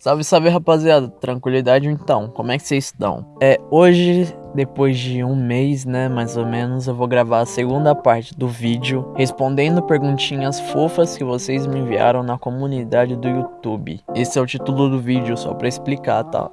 Salve, salve rapaziada, tranquilidade então, como é que vocês estão? É, hoje, depois de um mês, né, mais ou menos, eu vou gravar a segunda parte do vídeo respondendo perguntinhas fofas que vocês me enviaram na comunidade do YouTube. Esse é o título do vídeo, só pra explicar, tá?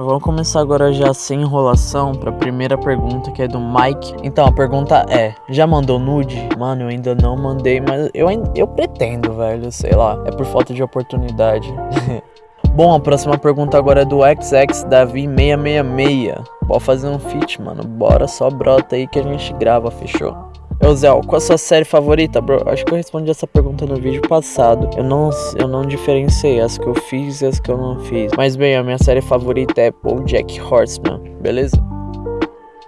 Vamos começar agora já sem enrolação para a primeira pergunta que é do Mike. Então a pergunta é: já mandou nude? Mano, eu ainda não mandei, mas eu eu pretendo, velho, sei lá, é por falta de oportunidade. Bom, a próxima pergunta agora é do XX Davi 666. Pode fazer um feat, mano. Bora, só brota aí que a gente grava, fechou? Eu, Zé, qual a sua série favorita, bro? Acho que eu respondi essa pergunta no vídeo passado. Eu não, eu não diferenciei as que eu fiz e as que eu não fiz. Mas bem, a minha série favorita é Jack Horseman, beleza?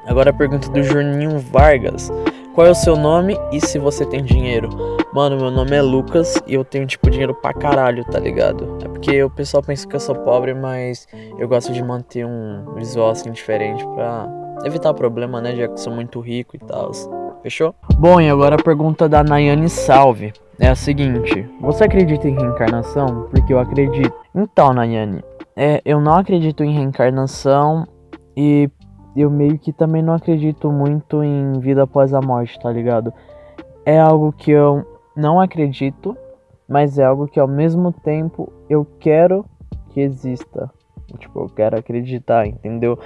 Agora a pergunta do Juninho Vargas. Qual é o seu nome e se você tem dinheiro? Mano, meu nome é Lucas e eu tenho, tipo, dinheiro pra caralho, tá ligado? É porque o pessoal pensa que eu sou pobre, mas eu gosto de manter um visual assim diferente pra evitar problema, né? Já que sou muito rico e tal. Fechou? Bom, e agora a pergunta da Nayane Salve é a seguinte: Você acredita em reencarnação? Porque eu acredito. Então, Nayane, é, eu não acredito em reencarnação e eu meio que também não acredito muito em vida após a morte, tá ligado? É algo que eu não acredito, mas é algo que ao mesmo tempo eu quero que exista. Tipo, eu quero acreditar, entendeu?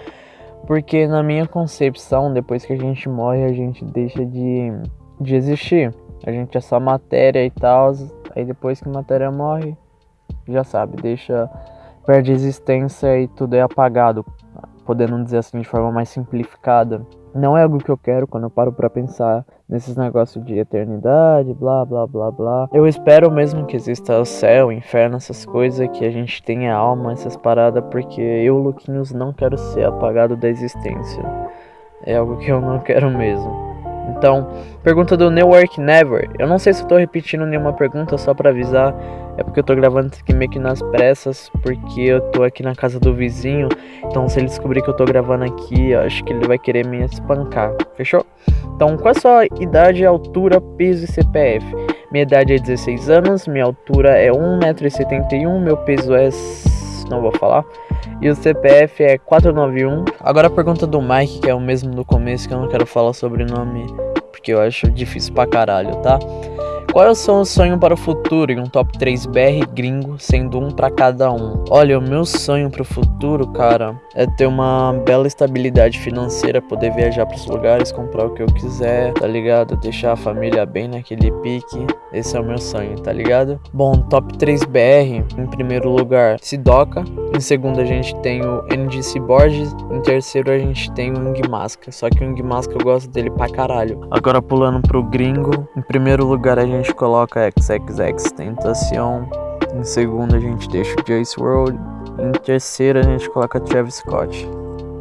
Porque na minha concepção, depois que a gente morre, a gente deixa de, de existir. A gente é só matéria e tal. Aí depois que a matéria morre, já sabe, deixa. Perde existência e tudo é apagado. Podendo dizer assim de forma mais simplificada. Não é algo que eu quero quando eu paro para pensar nesses negócios de eternidade, blá blá blá blá. Eu espero mesmo que exista o céu, o inferno, essas coisas, que a gente tenha alma, essas paradas, porque eu, Luquinhos, não quero ser apagado da existência. É algo que eu não quero mesmo. Então, pergunta do New Work Never. Eu não sei se eu tô repetindo nenhuma pergunta só para avisar. É porque eu tô gravando aqui meio que nas pressas, porque eu tô aqui na casa do vizinho. Então, se ele descobrir que eu tô gravando aqui, eu acho que ele vai querer me espancar. Fechou? Então, qual é a sua idade, altura, peso e CPF? Minha idade é 16 anos, minha altura é 1,71m, meu peso é. não vou falar. E o CPF é 491. Agora a pergunta do Mike, que é o mesmo do começo, que eu não quero falar sobre o nome, porque eu acho difícil pra caralho, tá? Qual é o seu sonho para o futuro em um top 3 BR gringo, sendo um para cada um? Olha, o meu sonho para o futuro, cara, é ter uma bela estabilidade financeira, poder viajar para os lugares, comprar o que eu quiser, tá ligado? Deixar a família bem naquele pique. Esse é o meu sonho, tá ligado? Bom, top 3 BR, em primeiro lugar, Sidoca. Em segundo, a gente tem o NGC Borges. Em terceiro, a gente tem o Ing Masca. Só que o Ing Masca eu gosto dele pra caralho. Agora, pulando pro gringo, em primeiro lugar, a gente gente coloca XXX Tentacion. Em segundo a gente deixa o Jace World. Em terceiro a gente coloca Travis Scott.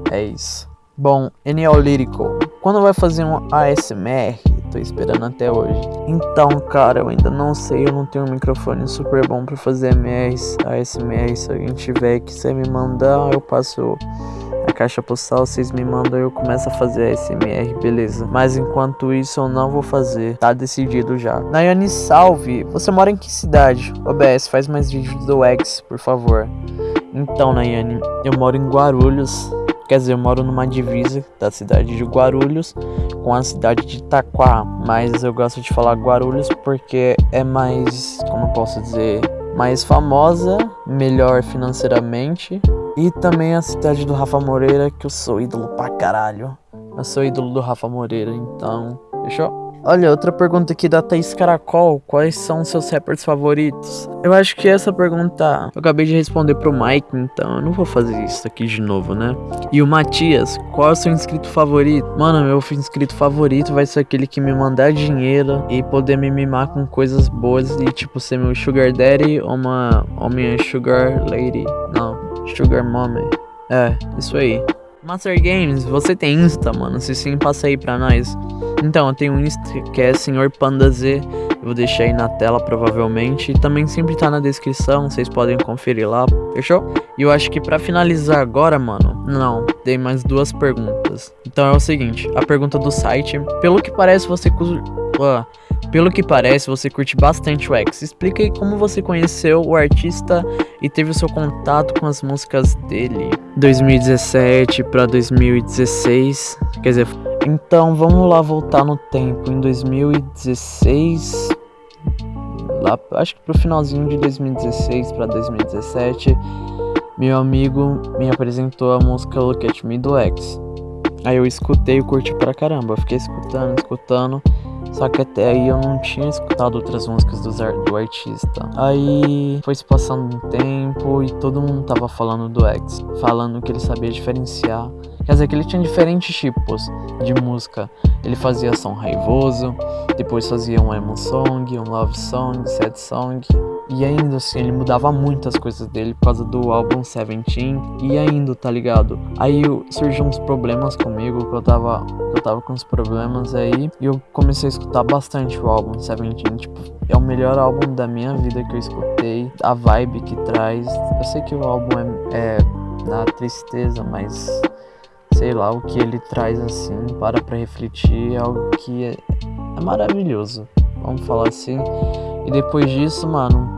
É isso. Bom, Enel Lyrical. Quando vai fazer um ASMR? Tô esperando até hoje. Então, cara, eu ainda não sei. Eu não tenho um microfone super bom pra fazer MRs, ASMR. Se alguém tiver que você me mandar, eu passo caixa postal, vocês me mandam e eu começo a fazer a SMR, beleza. Mas enquanto isso eu não vou fazer, tá decidido já. Nayane Salve, você mora em que cidade? OBS, faz mais vídeos do X, por favor. Então, Nayane, eu moro em Guarulhos. Quer dizer, eu moro numa divisa da cidade de Guarulhos com a cidade de Itaquá. Mas eu gosto de falar Guarulhos porque é mais, como eu posso dizer, mais famosa, melhor financeiramente e também a cidade do Rafa Moreira, que eu sou ídolo pra caralho. Eu sou ídolo do Rafa Moreira, então. Fechou? Olha, outra pergunta aqui da Thaís Caracol. Quais são seus rappers favoritos? Eu acho que essa pergunta eu acabei de responder pro Mike, então eu não vou fazer isso aqui de novo, né? E o Matias, qual é o seu inscrito favorito? Mano, meu inscrito favorito vai ser aquele que me mandar dinheiro e poder me mimar com coisas boas e tipo ser meu sugar daddy ou uma, ou minha sugar lady. Não, Sugar Mommy. É, isso aí. Master Games, você tem Insta, mano? Se sim, passa aí pra nós. Então, eu tenho um Insta que é Senhor Panda Z. Eu vou deixar aí na tela, provavelmente. E também sempre tá na descrição, vocês podem conferir lá, fechou? E eu acho que pra finalizar agora, mano, não, tem mais duas perguntas. Então é o seguinte, a pergunta do site. Pelo que parece, você... Uh, Pelo que parece, você curte bastante o X. Explica aí como você conheceu o artista e teve o seu contato com as músicas dele. 2017 para 2016, quer dizer, então vamos lá voltar no tempo. Em 2016, lá, acho que pro finalzinho de 2016 para 2017, meu amigo me apresentou a música Look at Me do X. Aí eu escutei e curti pra caramba. Fiquei escutando, escutando. Só que até aí eu não tinha escutado outras músicas do, do artista. Aí foi se passando um tempo e todo mundo tava falando do X, falando que ele sabia diferenciar. Quer dizer que ele tinha diferentes tipos de música. Ele fazia som raivoso, depois fazia um emo song, um love song, sad song, e ainda assim, ele mudava muitas coisas dele por causa do álbum Seventeen. E ainda, tá ligado? Aí surgiu uns problemas comigo, que eu tava. Eu tava com uns problemas aí. E eu comecei a escutar bastante o álbum Seventeen. Tipo, é o melhor álbum da minha vida que eu escutei. A vibe que traz. Eu sei que o álbum é, é na tristeza, mas sei lá, o que ele traz assim, para pra refletir, é algo que é, é maravilhoso. Vamos falar assim. E depois disso, mano,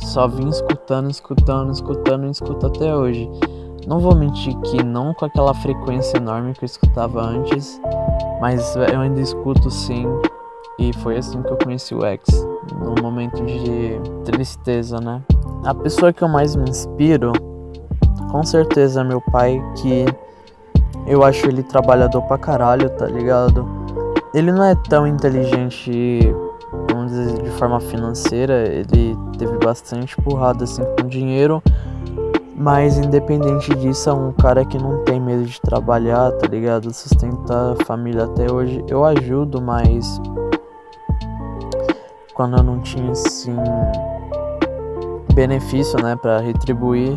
só vim escutando, escutando, escutando e escuto até hoje. Não vou mentir que não com aquela frequência enorme que eu escutava antes, mas eu ainda escuto sim. E foi assim que eu conheci o X, num momento de tristeza, né? A pessoa que eu mais me inspiro, com certeza é meu pai, que eu acho ele trabalhador pra caralho, tá ligado? Ele não é tão inteligente forma financeira, ele teve bastante porrada assim com dinheiro. Mas independente disso, é um cara que não tem medo de trabalhar, tá ligado? Sustentar a família até hoje. Eu ajudo, mas quando eu não tinha assim benefício, né, para retribuir,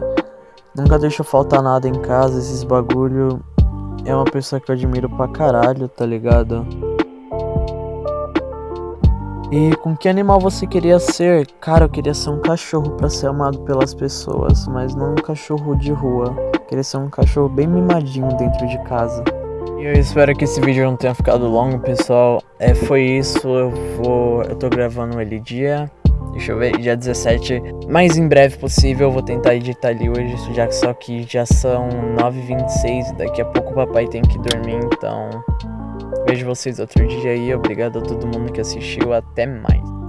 nunca deixou faltar nada em casa, esses bagulho. É uma pessoa que eu admiro pra caralho, tá ligado? E com que animal você queria ser? Cara, eu queria ser um cachorro para ser amado pelas pessoas, mas não um cachorro de rua. Eu queria ser um cachorro bem mimadinho dentro de casa. E eu espero que esse vídeo não tenha ficado longo, pessoal. É, foi isso. Eu vou. Eu tô gravando ele dia. Deixa eu ver, dia 17. Mais em breve possível, eu vou tentar editar ali hoje, já que só que já são 9h26. Daqui a pouco o papai tem que dormir, então. Vejo vocês outro dia aí. Obrigado a todo mundo que assistiu. Até mais.